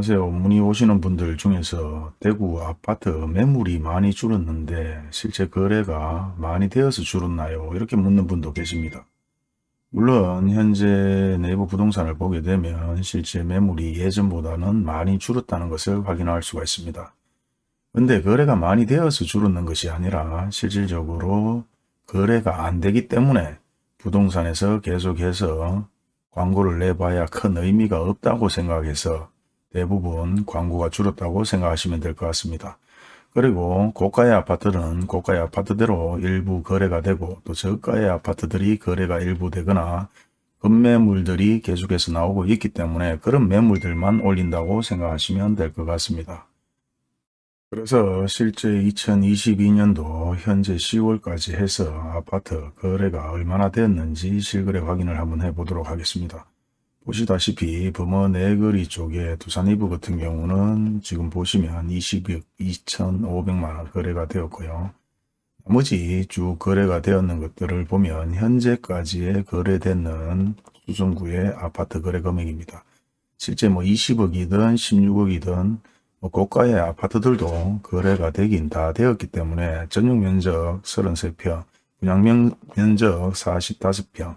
안녕하세요. 문의 오시는 분들 중에서 대구 아파트 매물이 많이 줄었는데 실제 거래가 많이 되어서 줄었나요? 이렇게 묻는 분도 계십니다. 물론 현재 내부 부동산을 보게 되면 실제 매물이 예전보다는 많이 줄었다는 것을 확인할 수가 있습니다. 근데 거래가 많이 되어서 줄었는 것이 아니라 실질적으로 거래가 안 되기 때문에 부동산에서 계속해서 광고를 내봐야 큰 의미가 없다고 생각해서 대부분 광고가 줄었다고 생각하시면 될 것 같습니다. 그리고 고가의 아파트는 고가의 아파트대로 일부 거래가 되고 또 저가의 아파트들이 거래가 일부 되거나 급매물들이 계속해서 나오고 있기 때문에 그런 매물들만 올린다고 생각하시면 될 것 같습니다. 그래서 실제 2022년도 현재 10월까지 해서 아파트 거래가 얼마나 되었는지 실거래 확인을 한번 해보도록 하겠습니다. 보시다시피 범어 내거리 쪽에 두산 이브 같은 경우는 지금 보시면 20억 2,500만원 거래가 되었고요. 나머지 쭉 거래가 되었는 것들을 보면 현재까지의 거래되는 수성구의 아파트 거래 금액입니다. 실제 뭐 20억이든 16억이든 뭐 고가의 아파트들도 거래가 되긴 다 되었기 때문에 전용 면적 33평, 분양 면적 45평,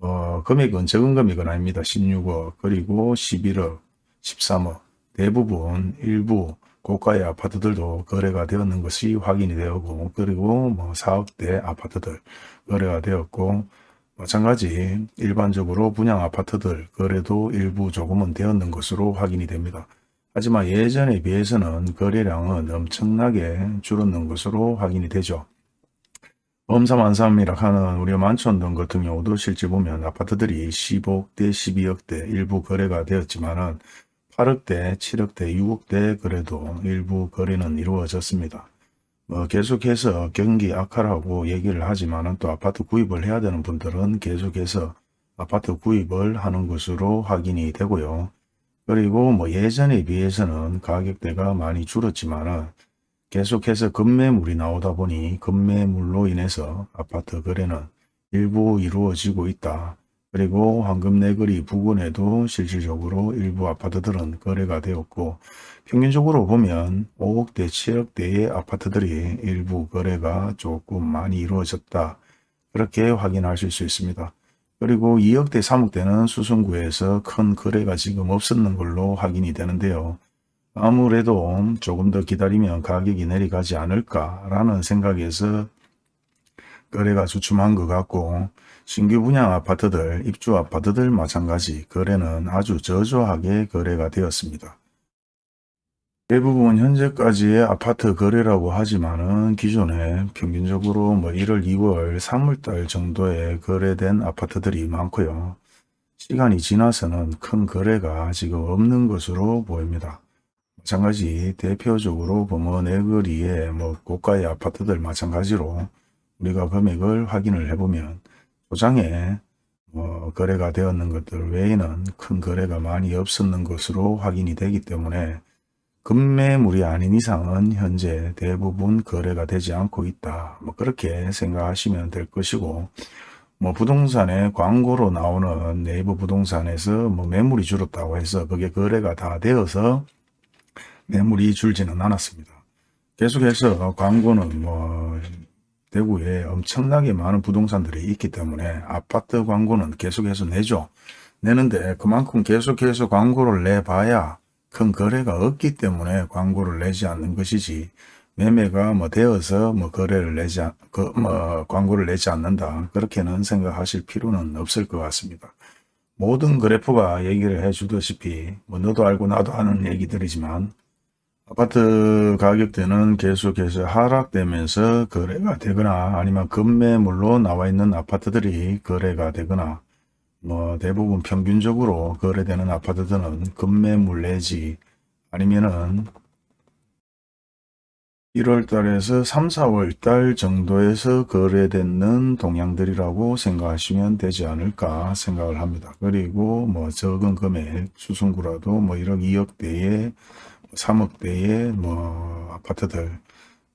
어, 금액은 적은 금액은 아닙니다. 16억 그리고 11억 13억 대부분 일부 고가의 아파트들도 거래가 되었는 것이 확인이 되었고 그리고 뭐 4억대 아파트들 거래가 되었고 마찬가지 일반적으로 분양 아파트들 거래도 일부 조금은 되었는 것으로 확인이 됩니다. 하지만 예전에 비해서는 거래량은 엄청나게 줄었는 것으로 확인이 되죠. 범사만삼이라 하는 우리 만촌 등 같은 경우도 실제 보면 아파트들이 15억대, 12억대 일부 거래가 되었지만은 8억대, 7억대, 6억대 그래도 일부 거래는 이루어졌습니다. 뭐 계속해서 경기 악화라고 얘기를 하지만은 또 아파트 구입을 해야 되는 분들은 계속해서 아파트 구입을 하는 것으로 확인이 되고요. 그리고 뭐 예전에 비해서는 가격대가 많이 줄었지만은 계속해서 급매물이 나오다 보니 급매물로 인해서 아파트 거래는 일부 이루어지고 있다. 그리고 황금내거리 부근에도 실질적으로 일부 아파트들은 거래가 되었고 평균적으로 보면 5억대 7억대의 아파트들이 일부 거래가 조금 많이 이루어졌다. 그렇게 확인하실 수 있습니다. 그리고 2억대 3억대는 수성구에서 큰 거래가 지금 없었는 걸로 확인이 되는데요. 아무래도 조금 더 기다리면 가격이 내려가지 않을까라는 생각에서 거래가 주춤한 것 같고 신규 분양 아파트들, 입주 아파트들 마찬가지 거래는 아주 저조하게 거래가 되었습니다. 대부분 현재까지의 아파트 거래라고 하지만은 기존에 평균적으로 뭐 1월, 2월, 3월달 정도에 거래된 아파트들이 많고요. 시간이 지나서는 큰 거래가 지금 없는 것으로 보입니다. 마찬가지 대표적으로 범어 내거리에 뭐 고가의 아파트들 마찬가지로 우리가 금액을 확인을 해보면 도장에 뭐 거래가 되었는 것들 외에는 큰 거래가 많이 없었는 것으로 확인이 되기 때문에 급매물이 아닌 이상은 현재 대부분 거래가 되지 않고 있다. 뭐 그렇게 생각하시면 될 것이고 뭐 부동산에 광고로 나오는 네이버 부동산에서 뭐 매물이 줄었다고 해서 그게 거래가 다 되어서 매물이 줄지는 않았습니다. 계속해서 광고는 뭐 대구에 엄청나게 많은 부동산들이 있기 때문에 아파트 광고는 계속해서 내죠. 내는데 그만큼 계속해서 광고를 내봐야 큰 거래가 없기 때문에 광고를 내지 않는 것이지 매매가 뭐 되어서 뭐 거래를 내지 그, 뭐 광고를 내지 않는다 그렇게는 생각하실 필요는 없을 것 같습니다. 모든 그래프가 얘기를 해 주다시피 뭐 너도 알고 나도 아는 얘기들이지만 아파트 가격대는 계속해서 하락되면서 거래가 되거나 아니면 급매물로 나와 있는 아파트들이 거래가 되거나 뭐 대부분 평균적으로 거래되는 아파트들은 급매물 내지 아니면은 1월 달에서 3, 4월 달 정도에서 거래되는 동향들이라고 생각하시면 되지 않을까 생각을 합니다. 그리고 뭐 적은 금액 수승구라도 뭐 1억 2억대의 3억대의 뭐 아파트들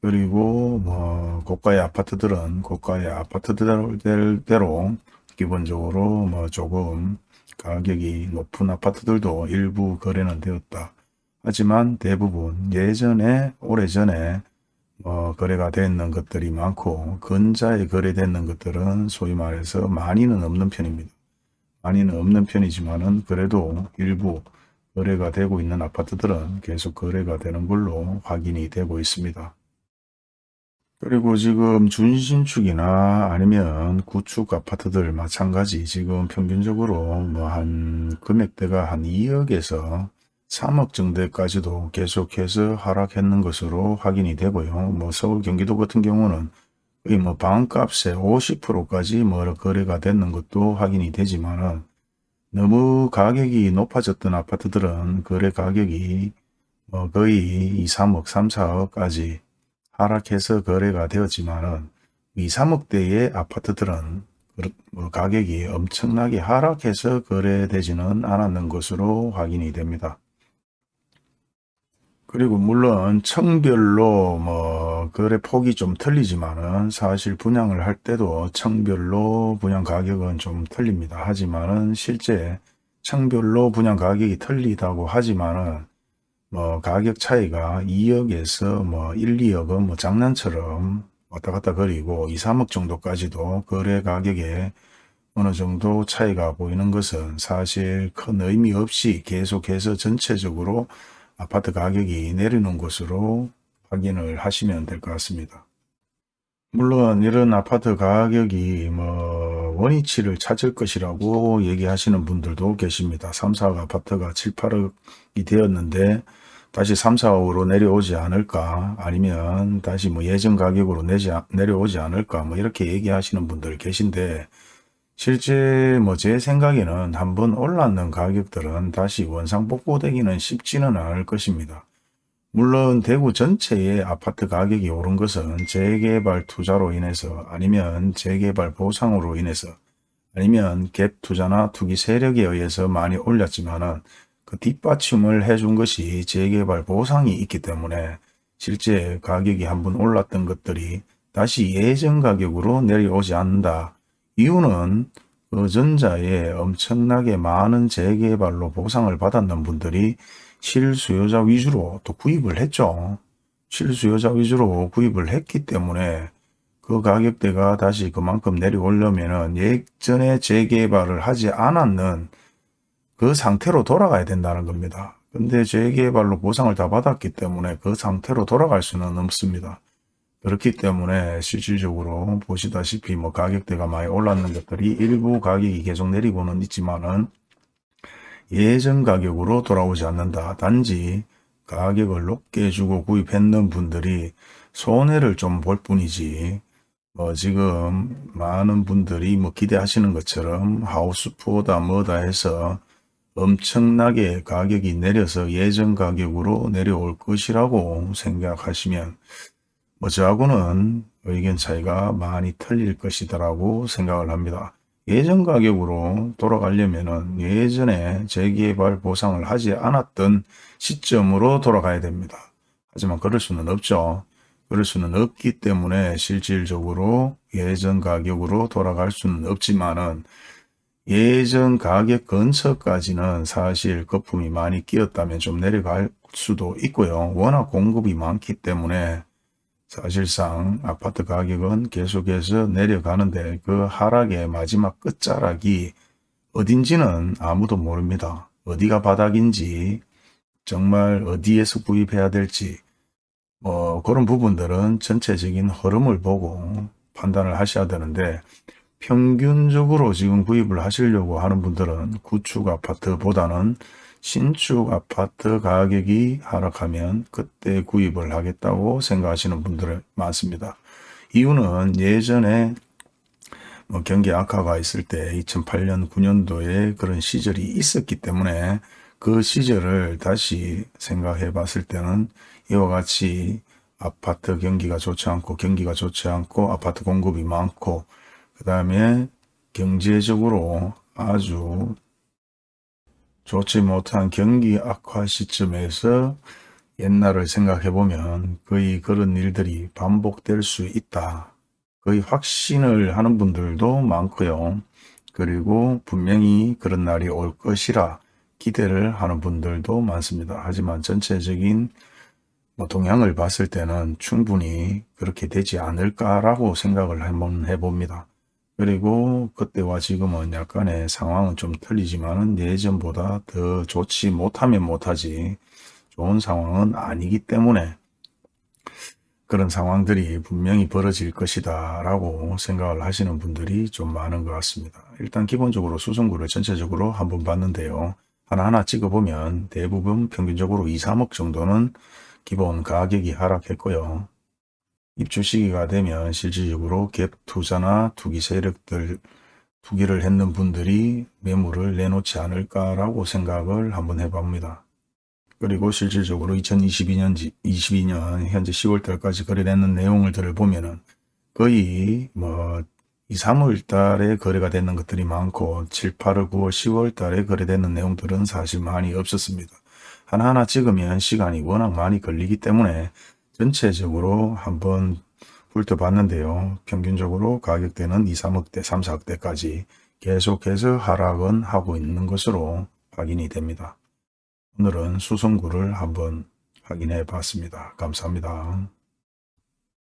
그리고 뭐 고가의 아파트들은 고가의 아파트대로 기본적으로 뭐 조금 가격이 높은 아파트들도 일부 거래는 되었다. 하지만 대부분 예전에 오래전에 어, 거래가 됐는 것들이 많고 근자에 거래됐는 것들은 소위 말해서 많이는 없는 편입니다. 많이는 없는 편이지만은 그래도 일부 거래가 되고 있는 아파트들은 계속 거래가 되는 걸로 확인이 되고 있습니다. 그리고 지금 준신축이나 아니면 구축 아파트들 마찬가지 지금 평균적으로 뭐 한 금액대가 한 2억에서 3억 정도까지도 계속해서 하락했는 것으로 확인이 되고요. 뭐 서울 경기도 같은 경우는 거의 뭐 방값의 50%까지 뭐 거래가 됐는 것도 확인이 되지만은 너무 가격이 높아졌던 아파트들은 거래 가격이 뭐 거의 2, 3억, 3, 4억까지 하락해서 거래가 되었지만은 2, 3억대의 아파트들은 뭐 가격이 엄청나게 하락해서 거래되지는 않았는 것으로 확인이 됩니다. 그리고 물론 청별로 뭐 거래 폭이 좀 틀리지만은 사실 분양을 할 때도 청별로 분양 가격은 좀 틀립니다. 하지만은 실제 청별로 분양 가격이 틀리다고 하지만은 뭐 가격 차이가 2억에서 뭐 1, 2억은 뭐 장난처럼 왔다 갔다 거리고 2, 3억 정도까지도 거래 가격에 어느 정도 차이가 보이는 것은 사실 큰 의미 없이 계속해서 전체적으로 아파트 가격이 내리는 것으로 확인을 하시면 될 것 같습니다. 물론 이런 아파트 가격이 뭐 원위치를 찾을 것이라고 얘기하시는 분들도 계십니다. 3, 4억 아파트가 7, 8억이 되었는데 다시 3, 4억으로 내려오지 않을까 아니면 다시 뭐 예전 가격으로 내지, 내려오지 않을까 뭐 이렇게 얘기하시는 분들 계신데 실제 뭐 제 생각에는 한번 올랐는 가격들은 다시 원상 복구되기는 쉽지는 않을 것입니다. 물론 대구 전체의 아파트 가격이 오른 것은 재개발 투자로 인해서 아니면 재개발 보상으로 인해서 아니면 갭 투자나 투기 세력에 의해서 많이 올렸지만은 그 뒷받침을 해준 것이 재개발 보상이 있기 때문에 실제 가격이 한번 올랐던 것들이 다시 예전 가격으로 내려오지 않는다. 이유는 그 전자에 엄청나게 많은 재개발로 보상을 받았는 분들이 실수요자 위주로 또 구입을 했죠. 실수요자 위주로 구입을 했기 때문에 그 가격대가 다시 그만큼 내려오려면 예전에 재개발을 하지 않았는 그 상태로 돌아가야 된다는 겁니다. 근데 재개발로 보상을 다 받았기 때문에 그 상태로 돌아갈 수는 없습니다. 그렇기 때문에 실질적으로 보시다시피 뭐 가격대가 많이 올랐는 것들이 일부 가격이 계속 내리고는 있지만은 예전 가격으로 돌아오지 않는다. 단지 가격을 높게 주고 구입했는 분들이 손해를 좀 볼 뿐이지 뭐 지금 많은 분들이 뭐 기대하시는 것처럼 하우스푸어다 뭐다 해서 엄청나게 가격이 내려서 예전 가격으로 내려올 것이라고 생각하시면 뭐 저하고는 의견 차이가 많이 틀릴 것이다라고 생각을 합니다. 예전 가격으로 돌아가려면 예전에 재개발 보상을 하지 않았던 시점으로 돌아가야 됩니다. 하지만 그럴 수는 없죠. 그럴 수는 없기 때문에 실질적으로 예전 가격으로 돌아갈 수는 없지만은 예전 가격 근처까지는 사실 거품이 많이 끼었다면 좀 내려갈 수도 있고요. 워낙 공급이 많기 때문에 사실상 아파트 가격은 계속해서 내려가는데 그 하락의 마지막 끝자락이 어딘지는 아무도 모릅니다. 어디가 바닥인지 정말 어디에서 구입해야 될지 뭐 그런 부분들은 전체적인 흐름을 보고 판단을 하셔야 되는데 평균적으로 지금 구입을 하시려고 하는 분들은 구축 아파트보다는 신축 아파트 가격이 하락하면 그때 구입을 하겠다고 생각하시는 분들 많습니다. 이유는 예전에 뭐 경기 악화가 있을 때 2008년 9년도에 그런 시절이 있었기 때문에 그 시절을 다시 생각해 봤을 때는 이와 같이 아파트 경기가 좋지 않고 경기가 좋지 않고 아파트 공급이 많고 그 다음에 경제적으로 아주 좋지 못한 경기 악화 시점에서 옛날을 생각해 보면 거의 그런 일들이 반복될 수 있다. 거의 확신을 하는 분들도 많고요. 그리고 분명히 그런 날이 올 것이라 기대를 하는 분들도 많습니다. 하지만 전체적인 뭐 동향을 봤을 때는 충분히 그렇게 되지 않을까라고 생각을 한번 해봅니다. 그리고 그때와 지금은 약간의 상황은 좀 틀리지만은 예전보다 더 좋지 못하면 못하지 좋은 상황은 아니기 때문에 그런 상황들이 분명히 벌어질 것이다 라고 생각을 하시는 분들이 좀 많은 것 같습니다. 일단 기본적으로 수성구를 전체적으로 한번 봤는데요. 하나하나 찍어보면 대부분 평균적으로 2, 3억 정도는 기본 가격이 하락했고요. 입주 시기가 되면 실질적으로 갭 투자나 투기 세력들 투기를 했는 분들이 매물을 내놓지 않을까라고 생각을 한번 해봅니다. 그리고 실질적으로 2022년 22년 현재 10월 달까지 거래되는 내용들을 보면 은 거의 뭐 2, 3월 달에 거래가 되는 것들이 많고 7, 8월, 9월, 10월 달에 거래되는 내용들은 사실 많이 없었습니다. 하나하나 찍으면 시간이 워낙 많이 걸리기 때문에 전체적으로 한번 훑어봤는데요. 평균적으로 가격대는 2, 3억대, 3, 4억대까지 계속해서 하락은 하고 있는 것으로 확인이 됩니다. 오늘은 수성구를 한번 확인해 봤습니다. 감사합니다.